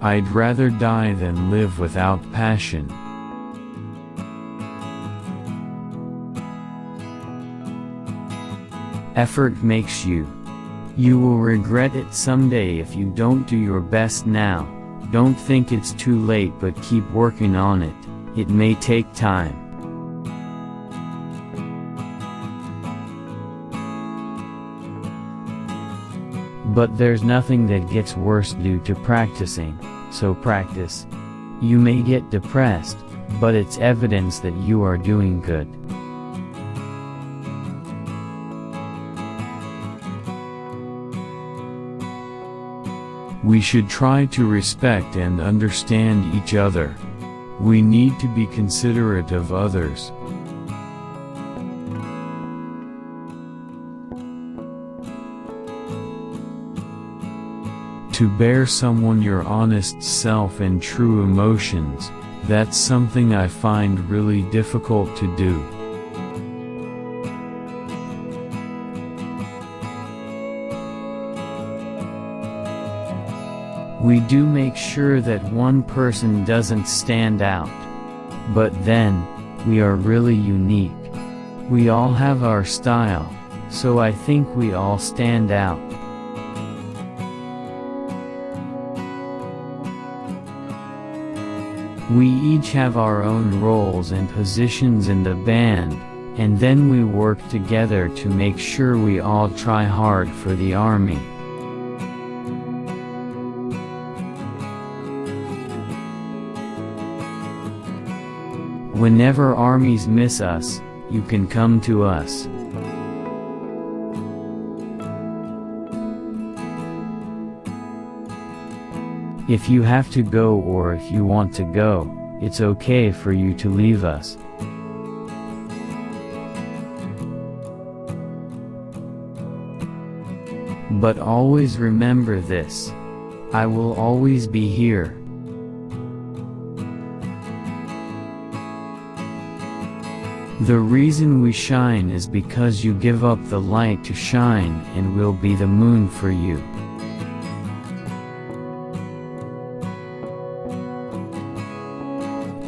I'd rather die than live without passion. Effort makes you. You will regret it someday if you don't do your best now. Don't think it's too late but keep working on it. It may take time. But there's nothing that gets worse due to practicing, so practice. You may get depressed, but it's evidence that you are doing good. We should try to respect and understand each other. We need to be considerate of others. To bare someone your honest self and true emotions, that's something I find really difficult to do. We do make sure that one person doesn't stand out. But then, we are really unique. We all have our style, so I think we all stand out. We each have our own roles and positions in the band, and then we work together to make sure we all try hard for the army. Whenever armies miss us, you can come to us. If you have to go or if you want to go, it's okay for you to leave us. But always remember this. I will always be here. The reason we shine is because you give up the light to shine and will be the moon for you.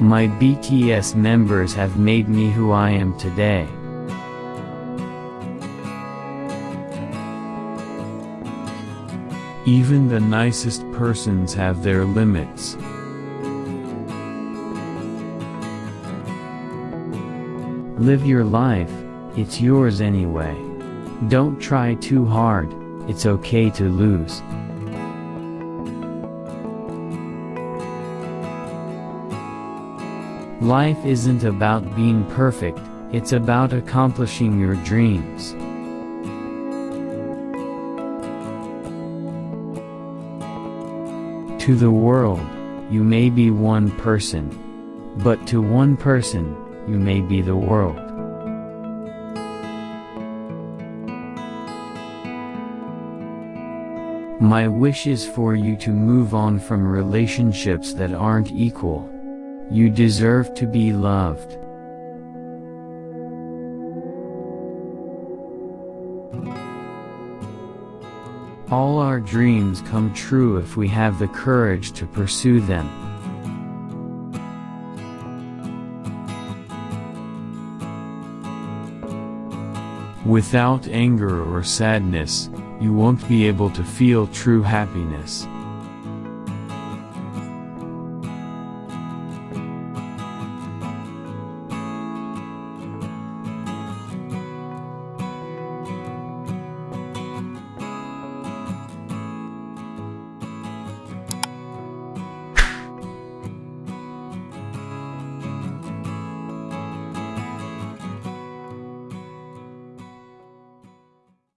My BTS members have made me who I am today. Even the nicest persons have their limits. Live your life, it's yours anyway. Don't try too hard, it's okay to lose. Life isn't about being perfect, it's about accomplishing your dreams. To the world, you may be one person. But to one person, you may be the world. My wish is for you to move on from relationships that aren't equal. You deserve to be loved. All our dreams come true if we have the courage to pursue them. Without anger or sadness, you won't be able to feel true happiness.